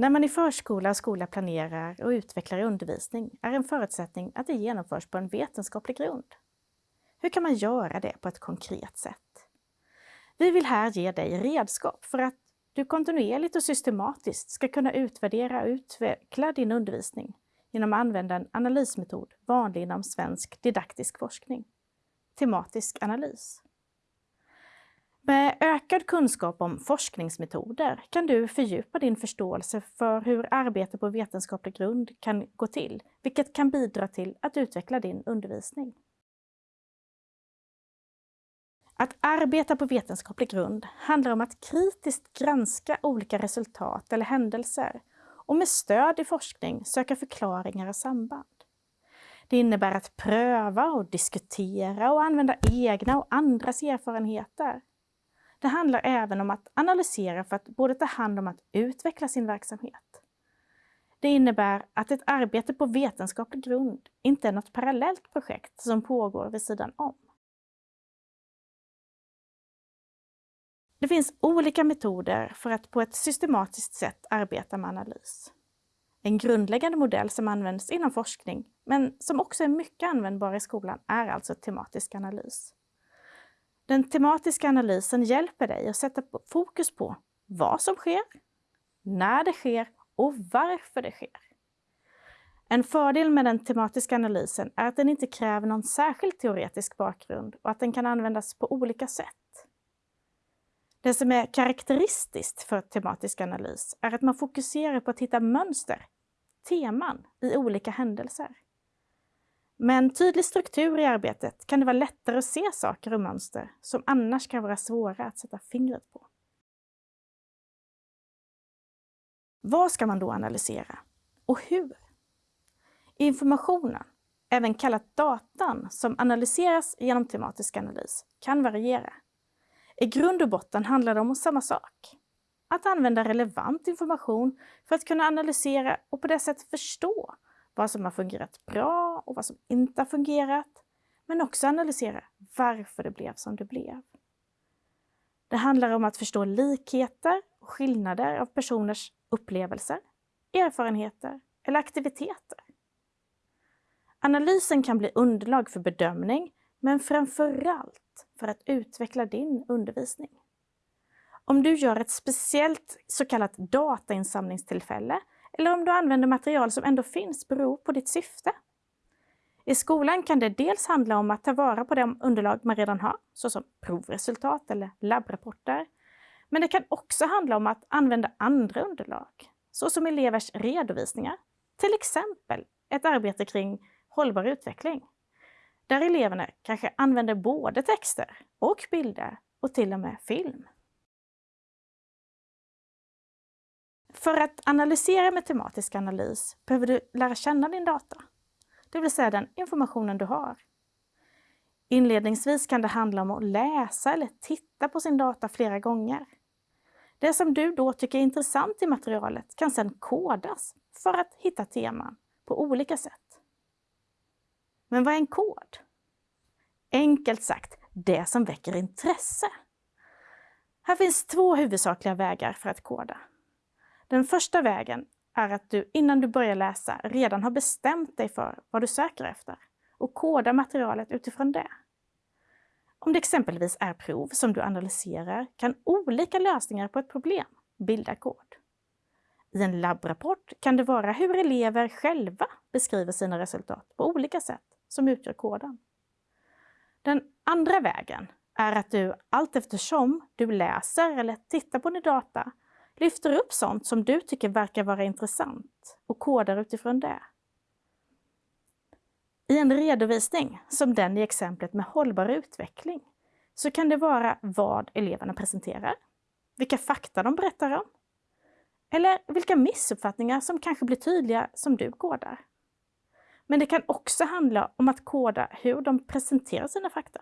När man i förskola och skola planerar och utvecklar undervisning är en förutsättning att det genomförs på en vetenskaplig grund. Hur kan man göra det på ett konkret sätt? Vi vill här ge dig redskap för att du kontinuerligt och systematiskt ska kunna utvärdera och utveckla din undervisning genom att använda en analysmetod vanlig inom svensk didaktisk forskning, tematisk analys. Med ökad kunskap om forskningsmetoder kan du fördjupa din förståelse för hur arbete på vetenskaplig grund kan gå till, vilket kan bidra till att utveckla din undervisning. Att arbeta på vetenskaplig grund handlar om att kritiskt granska olika resultat eller händelser och med stöd i forskning söka förklaringar och samband. Det innebär att pröva och diskutera och använda egna och andras erfarenheter. Det handlar även om att analysera för att både ta hand om att utveckla sin verksamhet. Det innebär att ett arbete på vetenskaplig grund inte är något parallellt projekt som pågår vid sidan om. Det finns olika metoder för att på ett systematiskt sätt arbeta med analys. En grundläggande modell som används inom forskning, men som också är mycket användbar i skolan, är alltså tematisk analys. Den tematiska analysen hjälper dig att sätta fokus på vad som sker, när det sker och varför det sker. En fördel med den tematiska analysen är att den inte kräver någon särskild teoretisk bakgrund och att den kan användas på olika sätt. Det som är karaktäristiskt för tematisk analys är att man fokuserar på att hitta mönster, teman, i olika händelser. Med en tydlig struktur i arbetet kan det vara lättare att se saker och mönster som annars kan vara svåra att sätta fingret på. Vad ska man då analysera? Och hur? Informationen, även kallat datan, som analyseras genom tematisk analys kan variera. I grund och botten handlar det om samma sak. Att använda relevant information för att kunna analysera och på det sättet förstå vad som har fungerat bra och vad som inte har fungerat, men också analysera varför det blev som det blev. Det handlar om att förstå likheter och skillnader av personers upplevelser, erfarenheter eller aktiviteter. Analysen kan bli underlag för bedömning, men framförallt för att utveckla din undervisning. Om du gör ett speciellt så kallat datainsamlingstillfälle eller om du använder material som ändå finns beror på ditt syfte. I skolan kan det dels handla om att ta vara på de underlag man redan har, såsom provresultat eller labbrapporter. Men det kan också handla om att använda andra underlag, såsom elevers redovisningar. Till exempel ett arbete kring hållbar utveckling där eleverna kanske använder både texter och bilder och till och med film. För att analysera med tematisk analys behöver du lära känna din data, det vill säga den informationen du har. Inledningsvis kan det handla om att läsa eller titta på sin data flera gånger. Det som du då tycker är intressant i materialet kan sedan kodas för att hitta teman på olika sätt. Men vad är en kod? Enkelt sagt, det som väcker intresse. Här finns två huvudsakliga vägar för att koda. Den första vägen är att du innan du börjar läsa redan har bestämt dig för vad du söker efter och kodar materialet utifrån det. Om det exempelvis är prov som du analyserar kan olika lösningar på ett problem bilda kod. I en labbrapport kan det vara hur elever själva beskriver sina resultat på olika sätt som utgör koden. Den andra vägen är att du allt eftersom du läser eller tittar på din data lyfter upp sånt som du tycker verkar vara intressant och kodar utifrån det. I en redovisning, som den i exemplet med hållbar utveckling, så kan det vara vad eleverna presenterar, vilka fakta de berättar om, eller vilka missuppfattningar som kanske blir tydliga som du kodar. Men det kan också handla om att koda hur de presenterar sina fakta.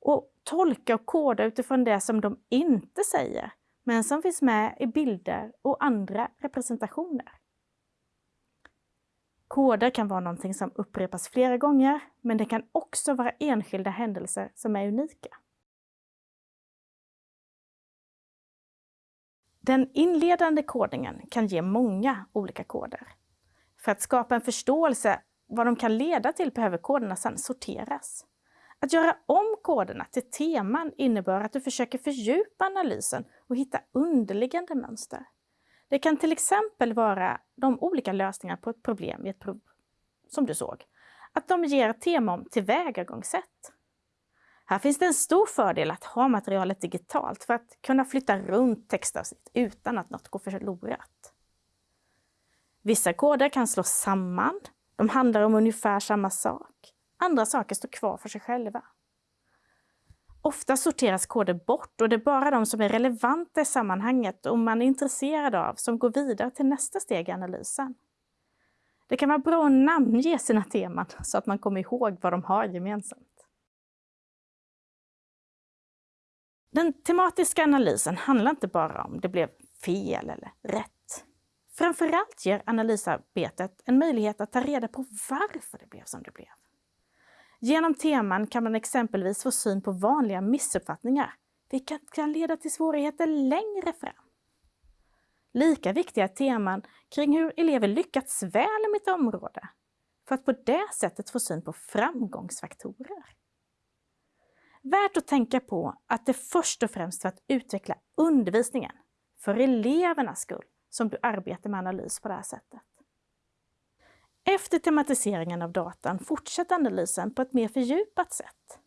Och tolka och koda utifrån det som de inte säger, men som finns med i bilder och andra representationer. Koder kan vara någonting som upprepas flera gånger, men det kan också vara enskilda händelser som är unika. Den inledande kodningen kan ge många olika koder. För att skapa en förståelse vad de kan leda till behöver koderna sedan sorteras. Att göra om koderna till teman innebär att du försöker fördjupa analysen och hitta underliggande mönster. Det kan till exempel vara de olika lösningarna på ett problem i ett prov som du såg. Att de ger tema om tillvägagångssätt. Här finns det en stor fördel att ha materialet digitalt för att kunna flytta runt textavsnitt utan att något går förlorat. Vissa koder kan slås samman. De handlar om ungefär samma sak. Andra saker står kvar för sig själva. Ofta sorteras koder bort och det är bara de som är relevanta i sammanhanget och man är intresserad av som går vidare till nästa steg i analysen. Det kan vara bra att namnge sina teman så att man kommer ihåg vad de har gemensamt. Den tematiska analysen handlar inte bara om det blev fel eller rätt. Framförallt ger analysarbetet en möjlighet att ta reda på varför det blev som det blev. Genom teman kan man exempelvis få syn på vanliga missuppfattningar, vilket kan leda till svårigheter längre fram. Lika viktiga är teman kring hur elever lyckats väl med ett område, för att på det sättet få syn på framgångsfaktorer. Värt att tänka på att det först och främst för att utveckla undervisningen, för elevernas skull, som du arbetar med analys på det här sättet. Efter tematiseringen av datan fortsätter analysen på ett mer fördjupat sätt.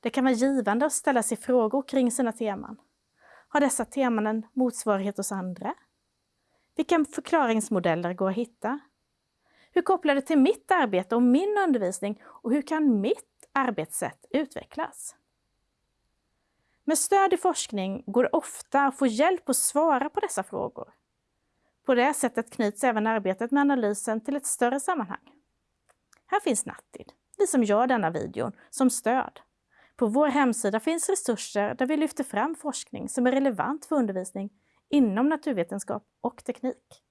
Det kan vara givande att ställa sig frågor kring sina teman. Har dessa teman en motsvarighet hos andra? Vilka förklaringsmodeller går att hitta? Hur kopplar det till mitt arbete och min undervisning och hur kan mitt arbetssätt utvecklas? Med stöd i forskning går det ofta att få hjälp att svara på dessa frågor. På det sättet knyts även arbetet med analysen till ett större sammanhang. Här finns Nattid, vi som gör denna videon, som stöd. På vår hemsida finns resurser där vi lyfter fram forskning som är relevant för undervisning inom naturvetenskap och teknik.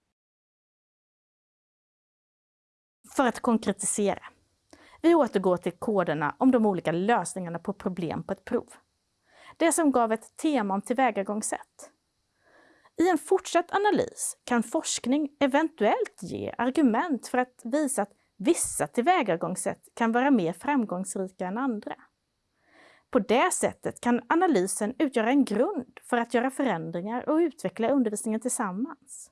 För att konkretisera. Vi återgår till koderna om de olika lösningarna på problem på ett prov. Det som gav ett tema om tillvägagångssätt. I en fortsatt analys kan forskning eventuellt ge argument för att visa att vissa tillvägagångssätt kan vara mer framgångsrika än andra. På det sättet kan analysen utgöra en grund för att göra förändringar och utveckla undervisningen tillsammans.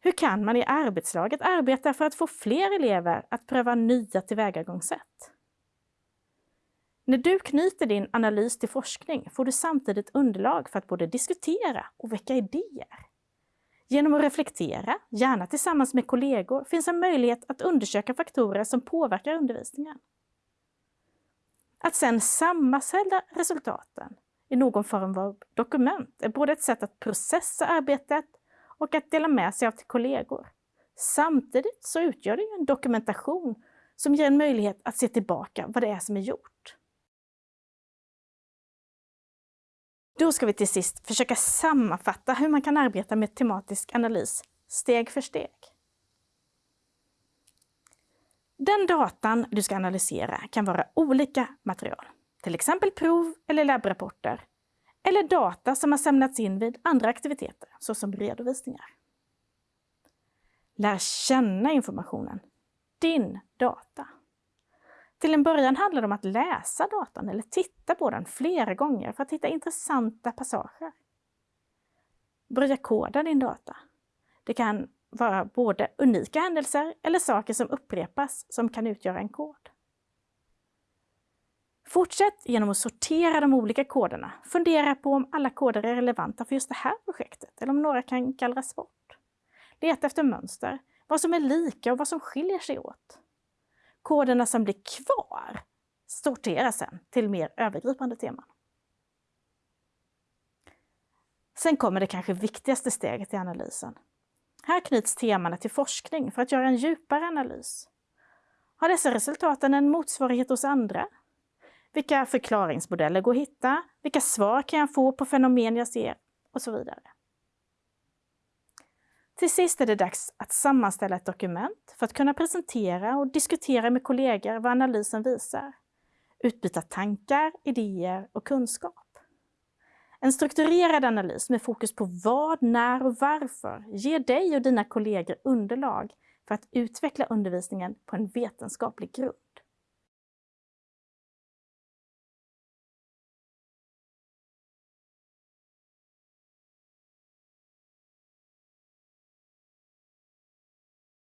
Hur kan man i arbetslaget arbeta för att få fler elever att pröva nya tillvägagångssätt? När du knyter din analys till forskning får du samtidigt underlag för att både diskutera och väcka idéer. Genom att reflektera, gärna tillsammans med kollegor, finns en möjlighet att undersöka faktorer som påverkar undervisningen. Att sedan sammanställa resultaten i någon form av dokument är både ett sätt att processa arbetet och att dela med sig av till kollegor. Samtidigt så utgör det en dokumentation som ger en möjlighet att se tillbaka vad det är som är gjort. Då ska vi till sist försöka sammanfatta hur man kan arbeta med tematisk analys steg för steg. Den datan du ska analysera kan vara olika material, till exempel prov eller labbrapporter, eller data som har samlats in vid andra aktiviteter, såsom redovisningar. Lär känna informationen, din data. Till en början handlar det om att läsa datan eller titta på den flera gånger för att hitta intressanta passager. Börja koda din data. Det kan vara både unika händelser eller saker som upprepas som kan utgöra en kod. Fortsätt genom att sortera de olika koderna. Fundera på om alla koder är relevanta för just det här projektet eller om några kan gallras bort. Leta efter mönster, vad som är lika och vad som skiljer sig åt. Koderna som blir kvar sorteras sen till mer övergripande teman. Sen kommer det kanske viktigaste steget i analysen. Här knyts temana till forskning för att göra en djupare analys. Har dessa resultaten en motsvarighet hos andra? Vilka förklaringsmodeller går att hitta? Vilka svar kan jag få på fenomen jag ser? Och så vidare. Till sist är det dags att sammanställa ett dokument för att kunna presentera och diskutera med kollegor vad analysen visar. Utbyta tankar, idéer och kunskap. En strukturerad analys med fokus på vad, när och varför ger dig och dina kollegor underlag för att utveckla undervisningen på en vetenskaplig grund.